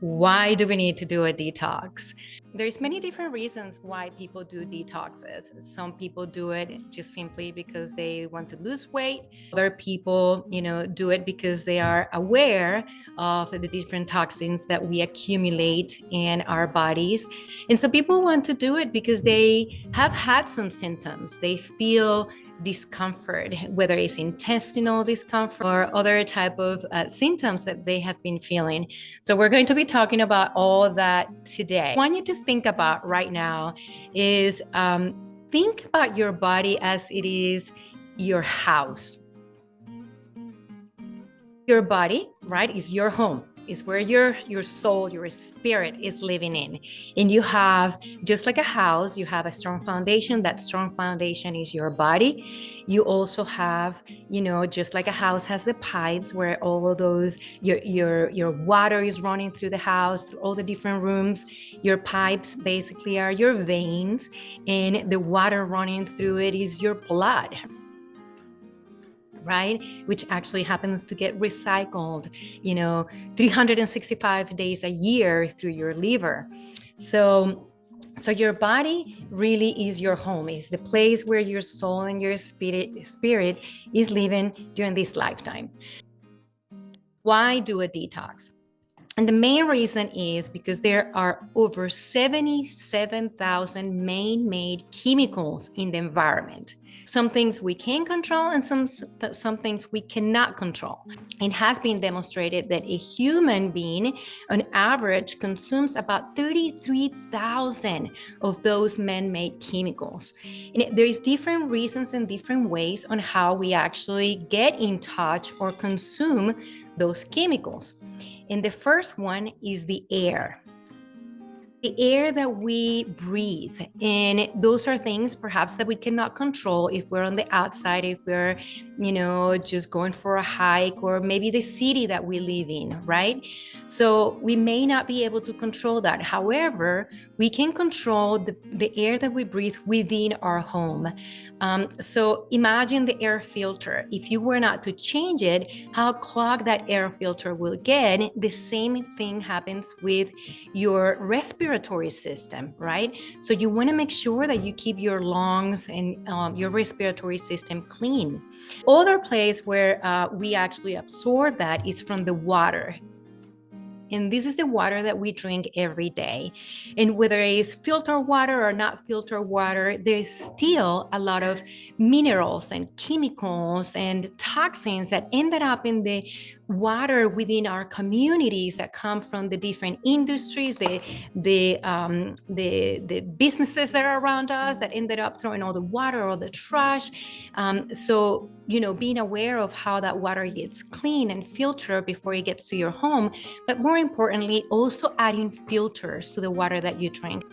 why do we need to do a detox? There's many different reasons why people do detoxes. Some people do it just simply because they want to lose weight. Other people, you know, do it because they are aware of the different toxins that we accumulate in our bodies. And some people want to do it because they have had some symptoms. They feel discomfort, whether it's intestinal discomfort or other type of uh, symptoms that they have been feeling. So we're going to be talking about all that today. What I want you to think about right now is um, think about your body as it is your house. Your body, right, is your home is where your your soul your spirit is living in. And you have just like a house you have a strong foundation. That strong foundation is your body. You also have you know just like a house has the pipes where all of those your your your water is running through the house through all the different rooms. Your pipes basically are your veins and the water running through it is your blood right? Which actually happens to get recycled, you know, 365 days a year through your liver. So so your body really is your home, is the place where your soul and your spirit spirit is living during this lifetime. Why do a detox? And the main reason is because there are over 77,000 man-made chemicals in the environment. Some things we can control and some, some things we cannot control. It has been demonstrated that a human being on average consumes about 33,000 of those man-made chemicals. And there is different reasons and different ways on how we actually get in touch or consume those chemicals. And the first one is the air. The air that we breathe. And those are things perhaps that we cannot control if we're on the outside if we're you know just going for a hike or maybe the city that we live in right so we may not be able to control that however we can control the, the air that we breathe within our home um, so imagine the air filter if you were not to change it how clogged that air filter will get the same thing happens with your respiratory system, right? So you want to make sure that you keep your lungs and um, your respiratory system clean. Other place where uh, we actually absorb that is from the water. And this is the water that we drink every day. And whether it's filtered water or not filtered water, there's still a lot of minerals and chemicals and toxins that ended up in the water within our communities that come from the different industries, the the um, the the businesses that are around us that ended up throwing all the water or the trash. Um, so you know, being aware of how that water gets clean and filtered before it gets to your home, but more importantly, also adding filters to the water that you drink.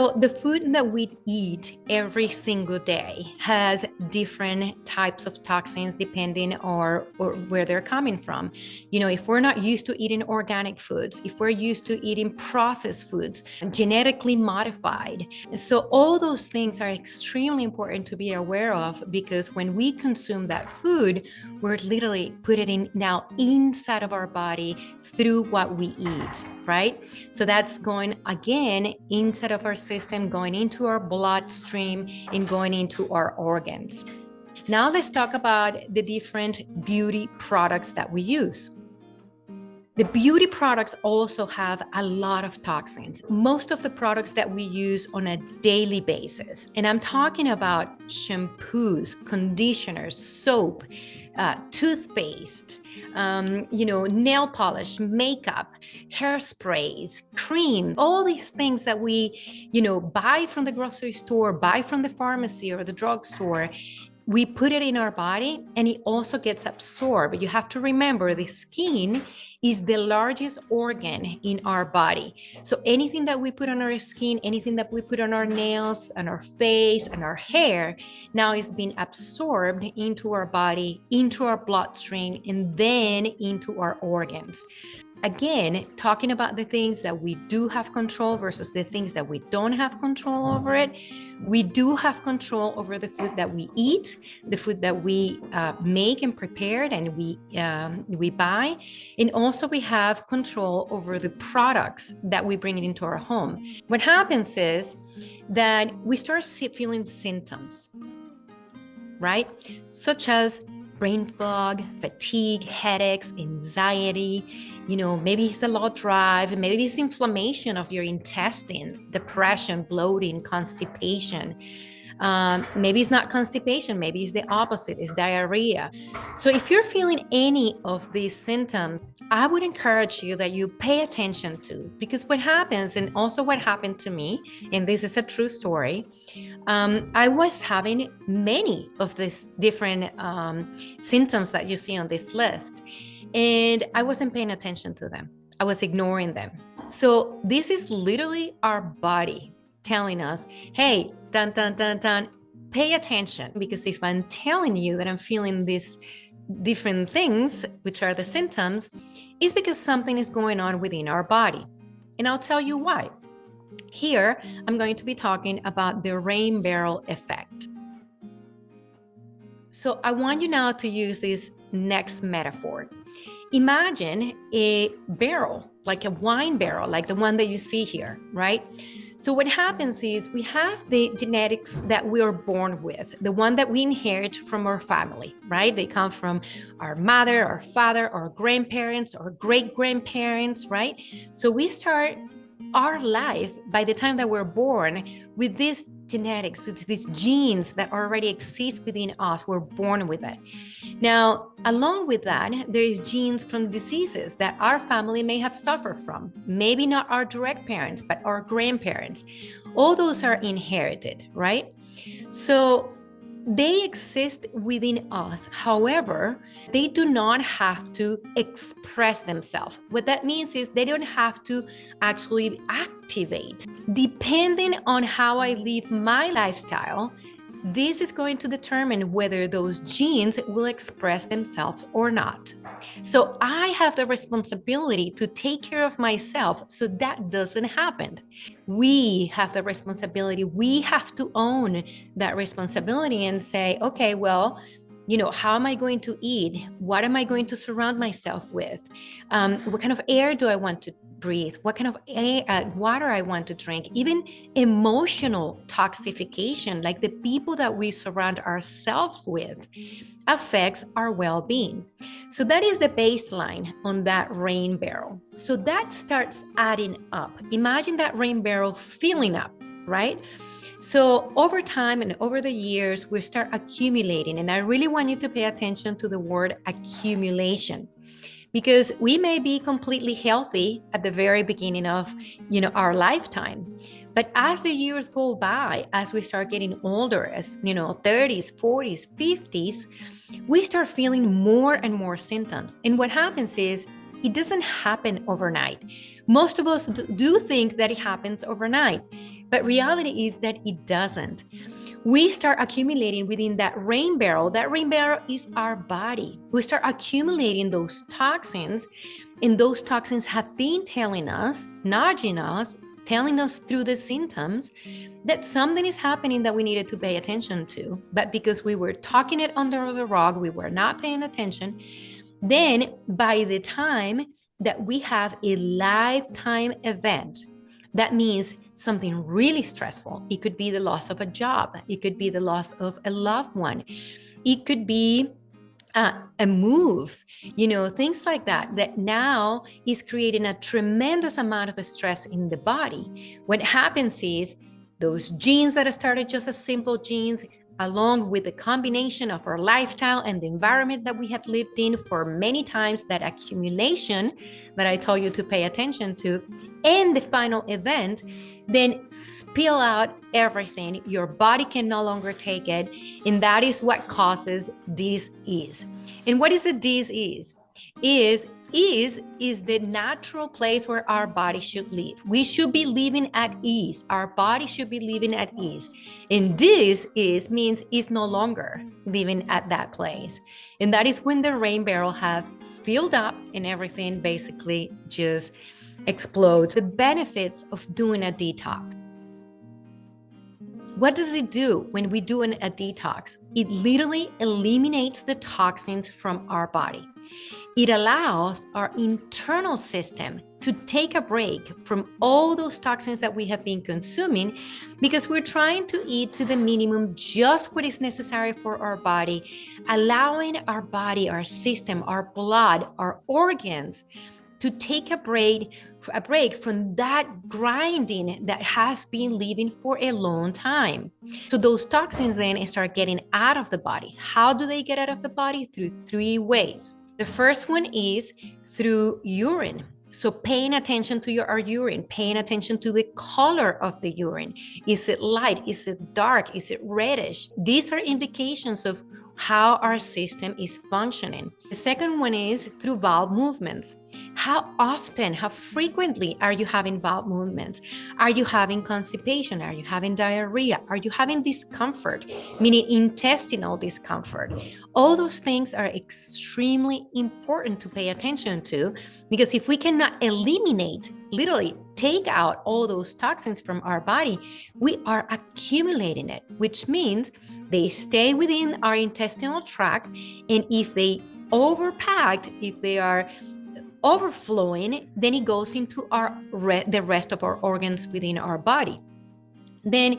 So the food that we eat every single day has different types of toxins depending on or where they're coming from. You know, if we're not used to eating organic foods, if we're used to eating processed foods, genetically modified. So all those things are extremely important to be aware of because when we consume that food, we're literally putting it in now inside of our body through what we eat, right? So that's going again inside of our system, going into our bloodstream and going into our organs. Now let's talk about the different beauty products that we use. The beauty products also have a lot of toxins. Most of the products that we use on a daily basis, and I'm talking about shampoos, conditioners, soap, uh, toothpaste, um, you know, nail polish, makeup, hairsprays, cream, all these things that we, you know, buy from the grocery store, buy from the pharmacy or the drugstore, we put it in our body and it also gets absorbed. You have to remember the skin is the largest organ in our body. So anything that we put on our skin, anything that we put on our nails and our face and our hair now is being absorbed into our body, into our bloodstream, and then into our organs. Again, talking about the things that we do have control versus the things that we don't have control over it. We do have control over the food that we eat, the food that we uh, make and prepare and we um, we buy, and also we have control over the products that we bring into our home. What happens is that we start feeling symptoms, right? Such as brain fog, fatigue, headaches, anxiety, you know, maybe it's a low drive, maybe it's inflammation of your intestines, depression, bloating, constipation. Um, maybe it's not constipation, maybe it's the opposite, it's diarrhea. So if you're feeling any of these symptoms, I would encourage you that you pay attention to because what happens, and also what happened to me, and this is a true story, um, I was having many of these different um, symptoms that you see on this list, and I wasn't paying attention to them. I was ignoring them. So this is literally our body telling us, hey, dun, dun, dun, dun, pay attention. Because if I'm telling you that I'm feeling these different things, which are the symptoms, is because something is going on within our body. And I'll tell you why. Here, I'm going to be talking about the rain barrel effect. So I want you now to use this next metaphor. Imagine a barrel, like a wine barrel, like the one that you see here, right? So what happens is we have the genetics that we are born with, the one that we inherit from our family, right? They come from our mother, our father, our grandparents, our great grandparents, right? So we start our life by the time that we're born with these genetics, these genes that already exist within us. We're born with it. Now, along with that, there is genes from diseases that our family may have suffered from. Maybe not our direct parents, but our grandparents. All those are inherited, right? So they exist within us. However, they do not have to express themselves. What that means is they don't have to actually activate. Depending on how I live my lifestyle, this is going to determine whether those genes will express themselves or not. So I have the responsibility to take care of myself so that doesn't happen. We have the responsibility. We have to own that responsibility and say, okay, well, you know, how am I going to eat? What am I going to surround myself with? Um, what kind of air do I want to breathe, what kind of air, uh, water I want to drink, even emotional toxification, like the people that we surround ourselves with, affects our well being. So that is the baseline on that rain barrel. So that starts adding up. Imagine that rain barrel filling up, right? So over time and over the years, we start accumulating. And I really want you to pay attention to the word accumulation because we may be completely healthy at the very beginning of you know our lifetime. But as the years go by as we start getting older as you know 30s 40s 50s we start feeling more and more symptoms. And what happens is it doesn't happen overnight. Most of us do think that it happens overnight but reality is that it doesn't we start accumulating within that rain barrel. That rain barrel is our body. We start accumulating those toxins, and those toxins have been telling us, nudging us, telling us through the symptoms that something is happening that we needed to pay attention to. But because we were talking it under the rug, we were not paying attention. Then, by the time that we have a lifetime event, that means something really stressful. It could be the loss of a job, it could be the loss of a loved one, it could be uh, a move, you know, things like that, that now is creating a tremendous amount of stress in the body. What happens is those genes that are started just as simple genes along with the combination of our lifestyle and the environment that we have lived in for many times, that accumulation that I told you to pay attention to, and the final event, then spill out everything. Your body can no longer take it. And that is what causes disease. And what is a disease? Is is is the natural place where our body should live. We should be living at ease. Our body should be living at ease. And this is means is no longer living at that place. And that is when the rain barrel have filled up and everything basically just explodes. The benefits of doing a detox. What does it do when we do an, a detox? It literally eliminates the toxins from our body. It allows our internal system to take a break from all those toxins that we have been consuming because we're trying to eat to the minimum just what is necessary for our body, allowing our body, our system, our blood, our organs to take a break a break from that grinding that has been living for a long time. So those toxins then start getting out of the body. How do they get out of the body? Through three ways. The first one is through urine. So paying attention to your our urine, paying attention to the color of the urine. Is it light? Is it dark? Is it reddish? These are indications of how our system is functioning. The second one is through bowel movements. How often, how frequently are you having bowel movements? Are you having constipation? Are you having diarrhea? Are you having discomfort, meaning intestinal discomfort? All those things are extremely important to pay attention to because if we cannot eliminate, literally take out all those toxins from our body, we are accumulating it, which means they stay within our intestinal tract. And if they overpacked, if they are overflowing, then it goes into our re the rest of our organs within our body. Then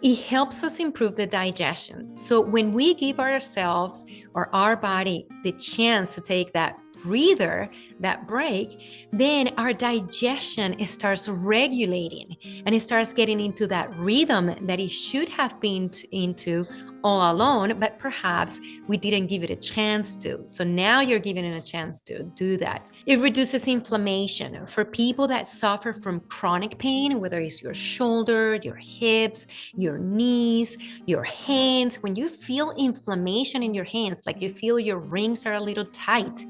it helps us improve the digestion. So when we give ourselves or our body the chance to take that breather, that break, then our digestion starts regulating and it starts getting into that rhythm that it should have been into all alone, but perhaps we didn't give it a chance to. So now you're giving it a chance to do that. It reduces inflammation. For people that suffer from chronic pain, whether it's your shoulder, your hips, your knees, your hands, when you feel inflammation in your hands, like you feel your rings are a little tight,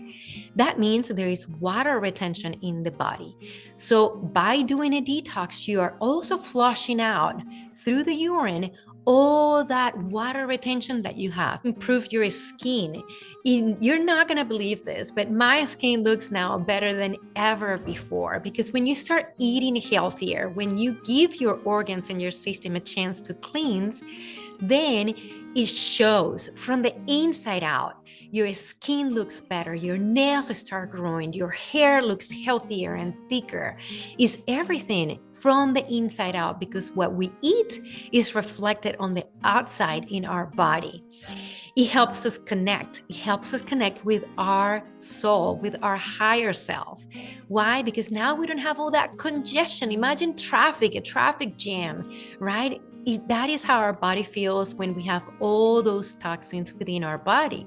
that means there is water retention in the body. So by doing a detox, you are also flushing out through the urine all that water retention that you have, improve your skin. You're not going to believe this, but my skin looks now better than ever before because when you start eating healthier, when you give your organs and your system a chance to cleanse, then it shows from the inside out. Your skin looks better, your nails start growing, your hair looks healthier and thicker. Is everything from the inside out because what we eat is reflected on the outside in our body. It helps us connect. It helps us connect with our soul, with our higher self. Why? Because now we don't have all that congestion. Imagine traffic, a traffic jam, right? that is how our body feels when we have all those toxins within our body.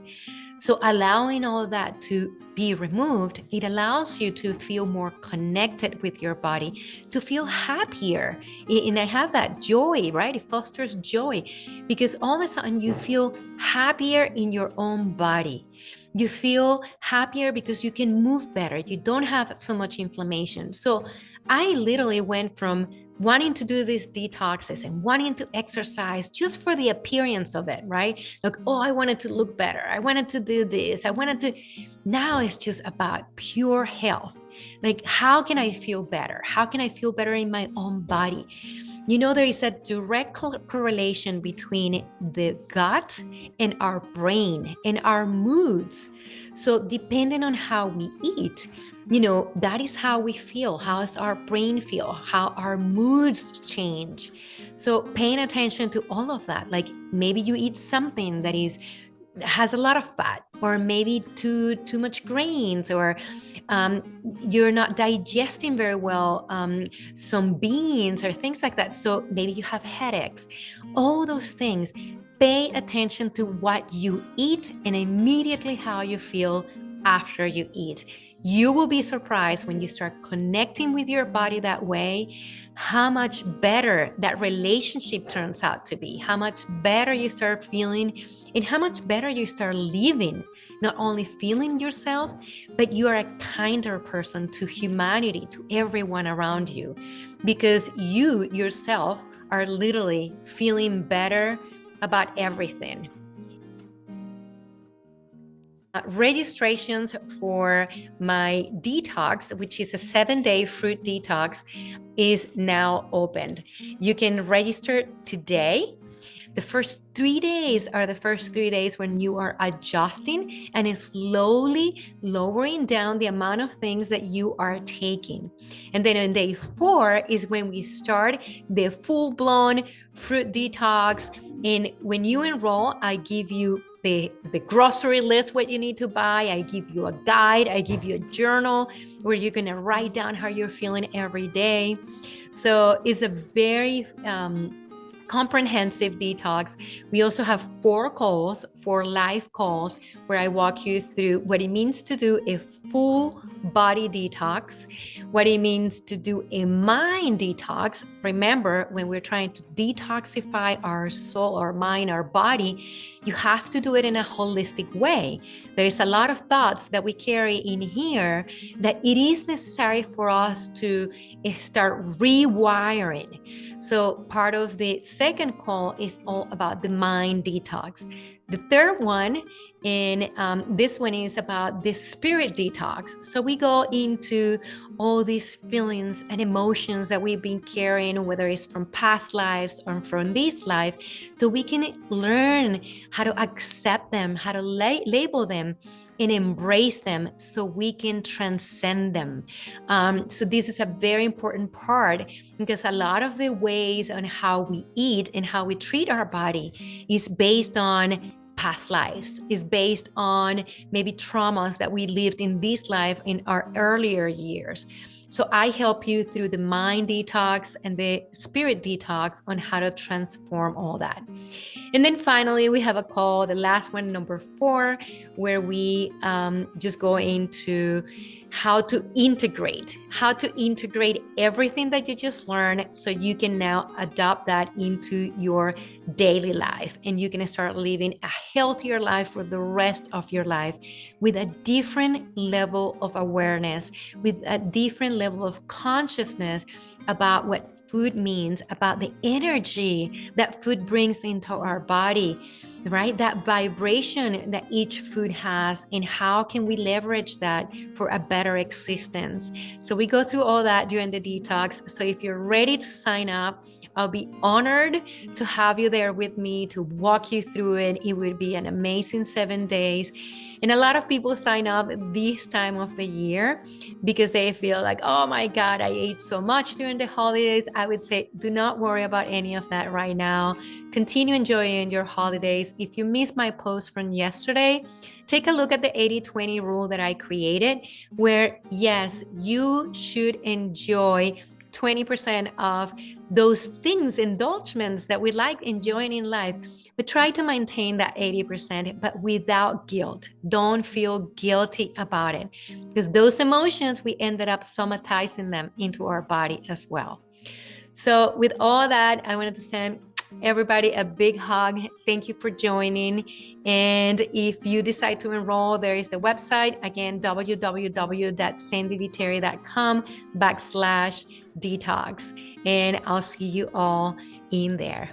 So allowing all that to be removed, it allows you to feel more connected with your body, to feel happier. And I have that joy, right? It fosters joy because all of a sudden you feel happier in your own body. You feel happier because you can move better. You don't have so much inflammation. So I literally went from wanting to do these detoxes and wanting to exercise just for the appearance of it, right? Like, oh, I wanted to look better. I wanted to do this. I wanted to. Now it's just about pure health. Like, how can I feel better? How can I feel better in my own body? You know, there is a direct correlation between the gut and our brain and our moods. So, depending on how we eat, you know that is how we feel how does our brain feel how our moods change. So paying attention to all of that like maybe you eat something that is has a lot of fat or maybe too too much grains or um, you're not digesting very well um, some beans or things like that. So maybe you have headaches. All those things pay attention to what you eat and immediately how you feel after you eat you will be surprised when you start connecting with your body that way, how much better that relationship turns out to be, how much better you start feeling, and how much better you start living. Not only feeling yourself, but you are a kinder person to humanity, to everyone around you, because you yourself are literally feeling better about everything. Uh, registrations for my detox, which is a seven day fruit detox, is now opened. You can register today. The first three days are the first three days when you are adjusting and slowly lowering down the amount of things that you are taking. And then on day four is when we start the full blown fruit detox. And when you enroll, I give you the, the grocery list, what you need to buy. I give you a guide. I give you a journal where you're going to write down how you're feeling every day. So it's a very um, comprehensive detox. We also have four calls, four live calls, where I walk you through what it means to do a full body detox, what it means to do a mind detox. Remember, when we're trying to detoxify our soul, our mind, our body, you have to do it in a holistic way. There's a lot of thoughts that we carry in here that it is necessary for us to eh, start rewiring. So, part of the second call is all about the mind detox. The third one and um, this one is about the spirit detox. So we go into all these feelings and emotions that we've been carrying, whether it's from past lives or from this life, so we can learn how to accept them, how to la- label them, and embrace them so we can transcend them. Um, so, this is a very important part because a lot of the ways on how we eat and how we treat our body is based on past lives is based on maybe traumas that we lived in this life in our earlier years. So I help you through the mind detox and the spirit detox on how to transform all that. And then finally, we have a call, the last one, number four, where we um, just go into how to integrate, how to integrate everything that you just learned so you can now adopt that into your daily life. And you can start living a healthier life for the rest of your life with a different level of awareness, with a different level of consciousness about what food means, about the energy that food brings into our body right? That vibration that each food has, and how can we leverage that for a better existence? So, we go through all that during the detox. So, if you're ready to sign up, I'll be honored to have you there with me to walk you through it. It would be an amazing seven days. And a lot of people sign up this time of the year because they feel like, oh my God, I ate so much during the holidays. I would say, do not worry about any of that right now. Continue enjoying your holidays. If you missed my post from yesterday, take a look at the 80 20 rule that I created, where yes, you should enjoy 20% of those things, indulgements that we like enjoying in life. But try to maintain that 80%, but without guilt. Don't feel guilty about it because those emotions, we ended up somatizing them into our body as well. So, with all that, I wanted to send everybody a big hug. Thank you for joining. And if you decide to enroll, there is the website again www.sandyviterri.com backslash detox. And I'll see you all in there.